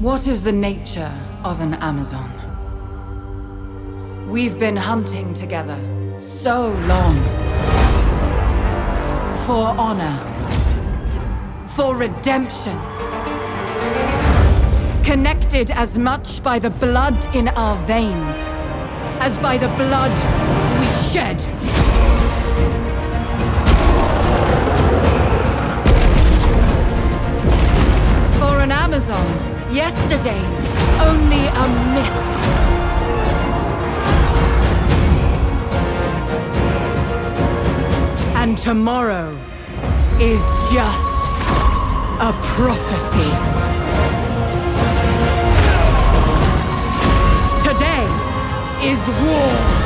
What is the nature of an Amazon? We've been hunting together so long. For honor. For redemption. Connected as much by the blood in our veins as by the blood we shed. For an Amazon, yesterday's only a myth. And tomorrow is just a prophecy. Today is war.